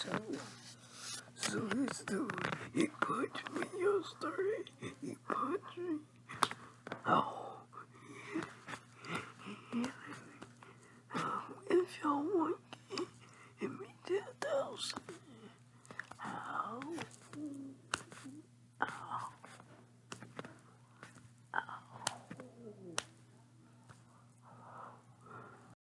So this dude, he punched me yesterday. He punched me. Oh.